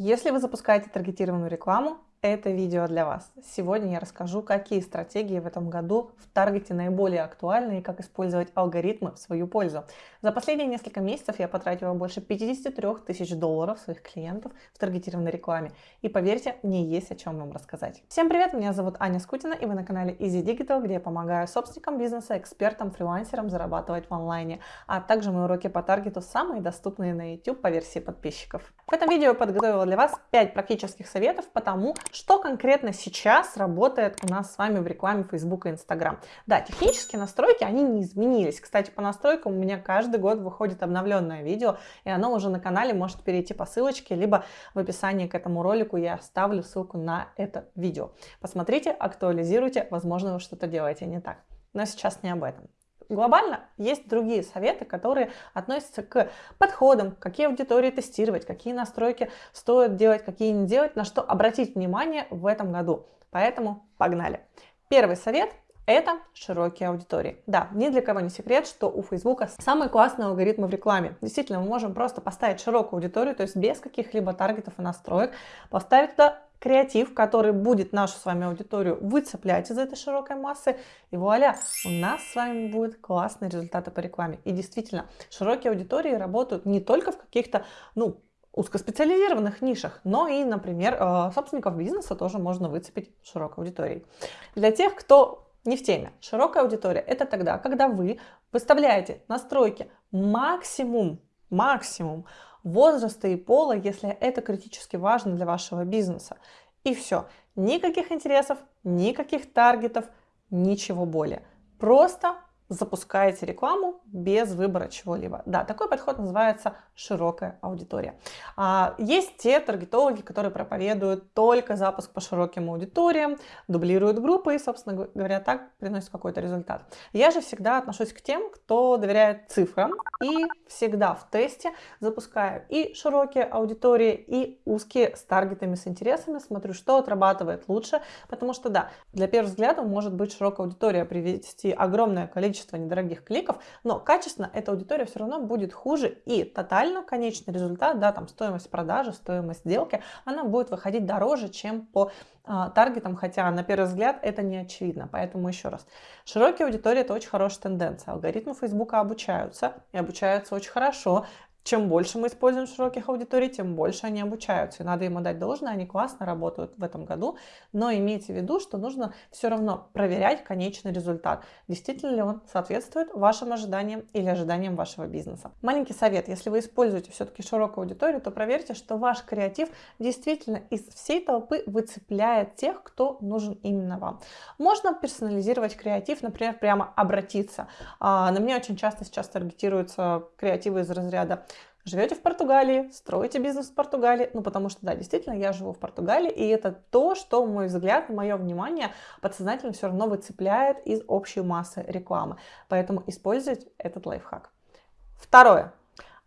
Если вы запускаете таргетированную рекламу, это видео для вас. Сегодня я расскажу, какие стратегии в этом году в таргете наиболее актуальны и как использовать алгоритмы в свою пользу. За последние несколько месяцев я потратила больше 53 тысяч долларов своих клиентов в таргетированной рекламе. И поверьте, мне есть о чем вам рассказать. Всем привет, меня зовут Аня Скутина и вы на канале Easy Digital, где я помогаю собственникам бизнеса, экспертам, фрилансерам зарабатывать в онлайне, а также мои уроки по таргету самые доступные на YouTube по версии подписчиков. В этом видео я подготовила для вас 5 практических советов по тому, что конкретно сейчас работает у нас с вами в рекламе Facebook и Instagram? Да, технические настройки, они не изменились. Кстати, по настройкам у меня каждый год выходит обновленное видео, и оно уже на канале может перейти по ссылочке, либо в описании к этому ролику я оставлю ссылку на это видео. Посмотрите, актуализируйте, возможно, вы что-то делаете не так. Но сейчас не об этом глобально есть другие советы, которые относятся к подходам, какие аудитории тестировать, какие настройки стоит делать, какие не делать, на что обратить внимание в этом году. Поэтому погнали. Первый совет это широкие аудитории. Да, ни для кого не секрет, что у Facebook самые классные алгоритмы в рекламе. Действительно, мы можем просто поставить широкую аудиторию, то есть без каких-либо таргетов и настроек, поставить туда креатив, который будет нашу с вами аудиторию выцеплять из этой широкой массы. И вуаля, у нас с вами будут классные результаты по рекламе. И действительно, широкие аудитории работают не только в каких-то, ну, узкоспециализированных нишах, но и, например, э, собственников бизнеса тоже можно выцепить широкой аудиторией. Для тех, кто не в теме, широкая аудитория это тогда, когда вы выставляете настройки максимум, максимум возраста и пола, если это критически важно для вашего бизнеса. И все. Никаких интересов, никаких таргетов, ничего более. Просто запускаете рекламу без выбора чего-либо. Да, такой подход называется широкая аудитория. А, есть те таргетологи, которые проповедуют только запуск по широким аудиториям, дублируют группы и, собственно говоря, так приносят какой-то результат. Я же всегда отношусь к тем, кто доверяет цифрам и всегда в тесте запускаю и широкие аудитории, и узкие с таргетами, с интересами, смотрю, что отрабатывает лучше, потому что, да, для первого взгляда может быть широкая аудитория привести огромное количество количество недорогих кликов, но качественно эта аудитория все равно будет хуже и тотально конечный результат, да, там стоимость продажи, стоимость сделки, она будет выходить дороже, чем по а, таргетам, хотя на первый взгляд это не очевидно. Поэтому еще раз, широкие аудитории это очень хорошая тенденция. Алгоритмы Фейсбука обучаются и обучаются очень хорошо чем больше мы используем широких аудиторий, тем больше они обучаются. И надо им отдать должное, они классно работают в этом году. Но имейте в виду, что нужно все равно проверять конечный результат. Действительно ли он соответствует вашим ожиданиям или ожиданиям вашего бизнеса. Маленький совет. Если вы используете все-таки широкую аудиторию, то проверьте, что ваш креатив действительно из всей толпы выцепляет тех, кто нужен именно вам. Можно персонализировать креатив, например, прямо обратиться. А, на меня очень часто сейчас таргетируются креативы из разряда живете в Португалии, строите бизнес в Португалии, ну потому что, да, действительно, я живу в Португалии, и это то, что, мой взгляд, мое внимание подсознательно все равно выцепляет из общей массы рекламы. Поэтому используйте этот лайфхак. Второе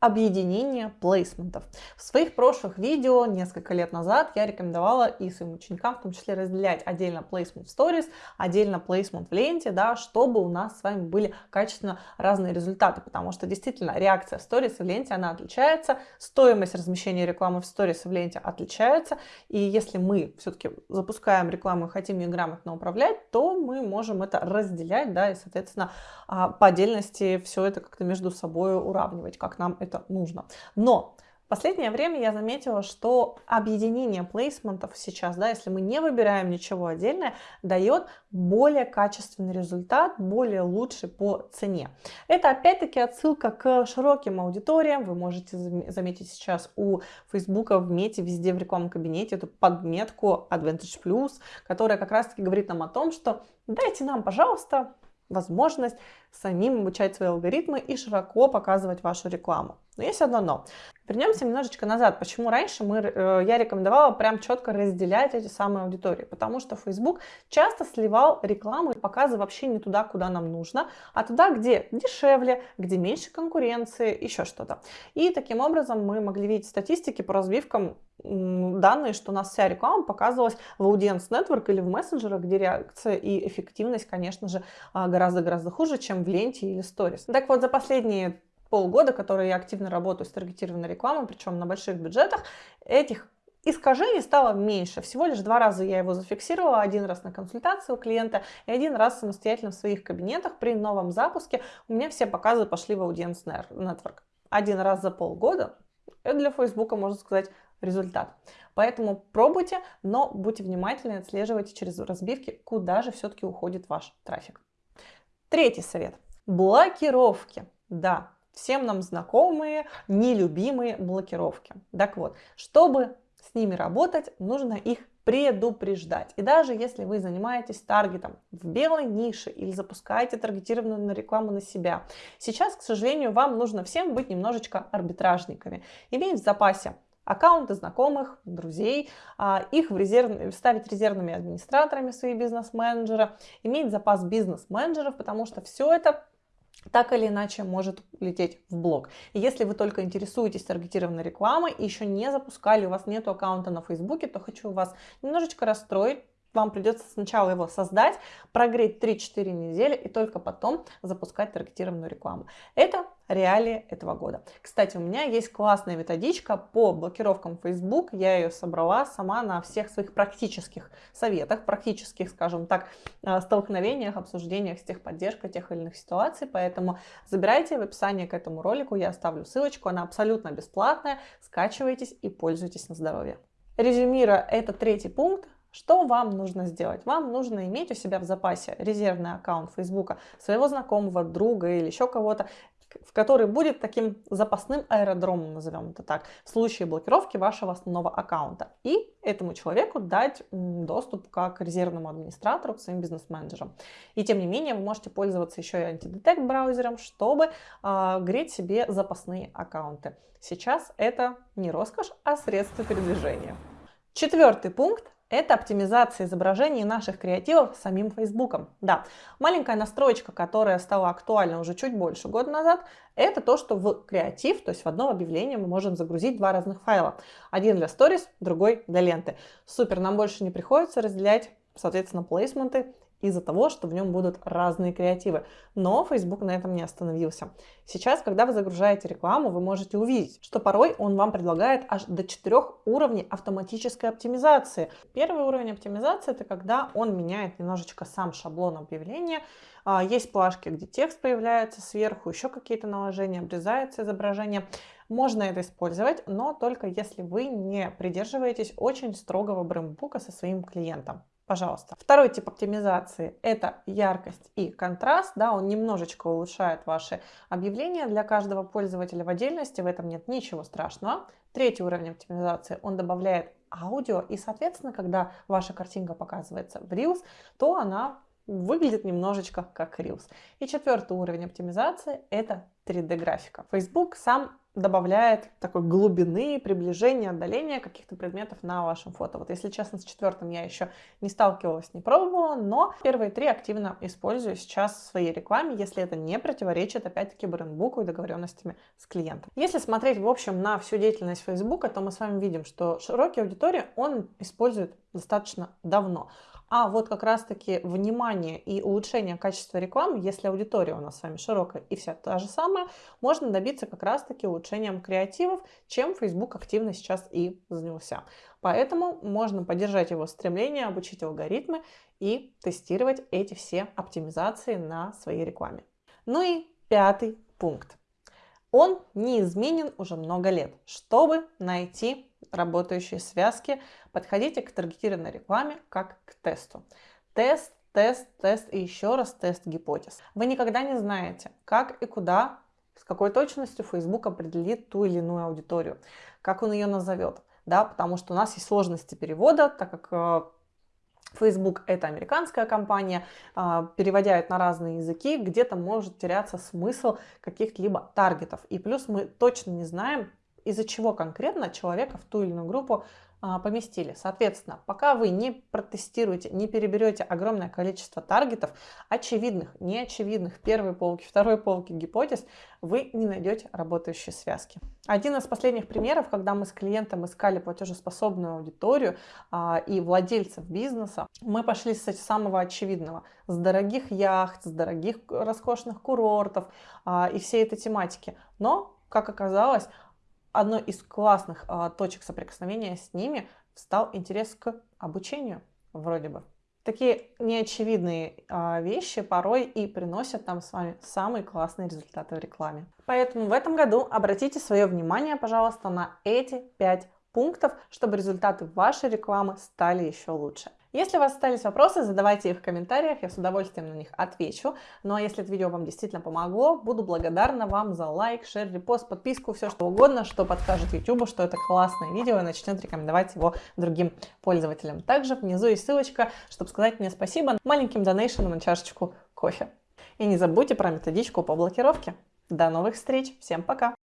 объединение плейсментов. В своих прошлых видео несколько лет назад я рекомендовала и своим ученикам в том числе разделять отдельно плейсмент в сторис, отдельно плейсмент в ленте, да, чтобы у нас с вами были качественно разные результаты, потому что действительно реакция в сторис и в ленте она отличается, стоимость размещения рекламы в сторис и в ленте отличается, и если мы все-таки запускаем рекламу и хотим ее грамотно управлять, то мы можем это разделять, да, и соответственно а, по отдельности все это как-то между собой уравнивать, как нам это это нужно. Но последнее время я заметила, что объединение плейсментов сейчас, да, если мы не выбираем ничего отдельное, дает более качественный результат, более лучший по цене. Это опять-таки отсылка к широким аудиториям. Вы можете заметить сейчас у Facebook в мете, везде в рекламном кабинете эту подметку Advantage Plus, которая как раз-таки говорит нам о том, что дайте нам, пожалуйста, возможность самим обучать свои алгоритмы и широко показывать вашу рекламу. Но есть одно но. Вернемся немножечко назад. Почему раньше мы, э, я рекомендовала прям четко разделять эти самые аудитории? Потому что Facebook часто сливал рекламу и показы вообще не туда, куда нам нужно, а туда, где дешевле, где меньше конкуренции, еще что-то. И таким образом мы могли видеть статистики по разбивкам данные, что у нас вся реклама показывалась в Audience Network или в мессенджерах, где реакция и эффективность, конечно же, а, гораздо-гораздо хуже, чем в ленте или сторис. Так вот, за последние полгода, которые я активно работаю с таргетированной рекламой, причем на больших бюджетах, этих искажений стало меньше. Всего лишь два раза я его зафиксировала. Один раз на консультацию у клиента и один раз самостоятельно в своих кабинетах при новом запуске. У меня все показы пошли в Audience Network. Один раз за полгода. Это для Фейсбука, можно сказать, результат. Поэтому пробуйте, но будьте внимательны, отслеживайте через разбивки, куда же все-таки уходит ваш трафик. Третий совет. Блокировки. Да, всем нам знакомые, нелюбимые блокировки. Так вот, чтобы с ними работать, нужно их предупреждать. И даже если вы занимаетесь таргетом в белой нише или запускаете таргетированную рекламу на себя, сейчас, к сожалению, вам нужно всем быть немножечко арбитражниками. Иметь в запасе аккаунты знакомых, друзей, а, их в резерв... ставить резервными администраторами свои бизнес-менеджеры, иметь запас бизнес-менеджеров, потому что все это так или иначе может лететь в блог. И если вы только интересуетесь таргетированной рекламой и еще не запускали, у вас нет аккаунта на Фейсбуке, то хочу вас немножечко расстроить, вам придется сначала его создать, прогреть 3-4 недели и только потом запускать таргетированную рекламу. Это реалии этого года. Кстати, у меня есть классная методичка по блокировкам Facebook. Я ее собрала сама на всех своих практических советах, практических, скажем так, э, столкновениях, обсуждениях с техподдержкой тех или иных ситуаций. Поэтому забирайте в описании к этому ролику, я оставлю ссылочку, она абсолютно бесплатная. Скачивайтесь и пользуйтесь на здоровье. Резюмируя этот третий пункт, что вам нужно сделать? Вам нужно иметь у себя в запасе резервный аккаунт Facebook своего знакомого, друга или еще кого-то, в который будет таким запасным аэродромом, назовем это так, в случае блокировки вашего основного аккаунта. И этому человеку дать доступ как резервному администратору к своим бизнес-менеджерам. И тем не менее вы можете пользоваться еще и антидетект браузером, чтобы э, греть себе запасные аккаунты. Сейчас это не роскошь, а средство передвижения. Четвертый пункт это оптимизация изображений наших креативов самим Фейсбуком. Да, маленькая настроечка, которая стала актуальна уже чуть больше года назад, это то, что в креатив, то есть в одно объявление мы можем загрузить два разных файла. Один для сторис, другой для ленты. Супер, нам больше не приходится разделять, соответственно, плейсменты из-за того, что в нем будут разные креативы. Но Facebook на этом не остановился. Сейчас, когда вы загружаете рекламу, вы можете увидеть, что порой он вам предлагает аж до четырех уровней автоматической оптимизации. Первый уровень оптимизации – это когда он меняет немножечко сам шаблон объявления. А, есть плашки, где текст появляется сверху, еще какие-то наложения, обрезается изображение. Можно это использовать, но только если вы не придерживаетесь очень строгого брендбука со своим клиентом пожалуйста. Второй тип оптимизации – это яркость и контраст. Да, он немножечко улучшает ваши объявления для каждого пользователя в отдельности, в этом нет ничего страшного. Третий уровень оптимизации – он добавляет аудио, и, соответственно, когда ваша картинка показывается в Reels, то она выглядит немножечко как Reels. И четвертый уровень оптимизации – это 3D-графика. Facebook сам добавляет такой глубины, приближения, отдаления каких-то предметов на вашем фото. Вот если честно, с четвертым я еще не сталкивалась, не пробовала, но первые три активно использую сейчас в своей рекламе, если это не противоречит, опять-таки, брендбуку и договоренностями с клиентом. Если смотреть, в общем, на всю деятельность Facebook, то мы с вами видим, что широкие аудитории он использует достаточно давно. А вот как раз-таки внимание и улучшение качества рекламы, если аудитория у нас с вами широкая и вся та же самая, можно добиться как раз-таки улучшением креативов, чем Facebook активно сейчас и занялся. Поэтому можно поддержать его стремление, обучить алгоритмы и тестировать эти все оптимизации на своей рекламе. Ну и пятый пункт. Он неизменен уже много лет. Чтобы найти работающие связки, подходите к таргетированной рекламе как к тесту. Тест, тест, тест и еще раз тест гипотез. Вы никогда не знаете, как и куда, с какой точностью Facebook определит ту или иную аудиторию, как он ее назовет. Да, потому что у нас есть сложности перевода, так как э, Facebook это американская компания, а, переводя это на разные языки, где-то может теряться смысл каких-либо таргетов. И плюс мы точно не знаем, из-за чего конкретно человека в ту или иную группу а, поместили. Соответственно, пока вы не протестируете, не переберете огромное количество таргетов, очевидных, неочевидных, первой полки, второй полки гипотез, вы не найдете работающие связки. Один из последних примеров, когда мы с клиентом искали платежеспособную аудиторию а, и владельцев бизнеса, мы пошли с самого очевидного, с дорогих яхт, с дорогих роскошных курортов а, и всей этой тематики. Но, как оказалось, одной из классных а, точек соприкосновения с ними стал интерес к обучению, вроде бы. Такие неочевидные а, вещи порой и приносят нам с вами самые классные результаты в рекламе. Поэтому в этом году обратите свое внимание, пожалуйста, на эти пять пунктов, чтобы результаты вашей рекламы стали еще лучше. Если у вас остались вопросы, задавайте их в комментариях, я с удовольствием на них отвечу. Ну а если это видео вам действительно помогло, буду благодарна вам за лайк, шер, репост, подписку, все что угодно, что подскажет YouTube, что это классное видео и начнет рекомендовать его другим пользователям. Также внизу есть ссылочка, чтобы сказать мне спасибо маленьким донейшеном на чашечку кофе. И не забудьте про методичку по блокировке. До новых встреч, всем пока!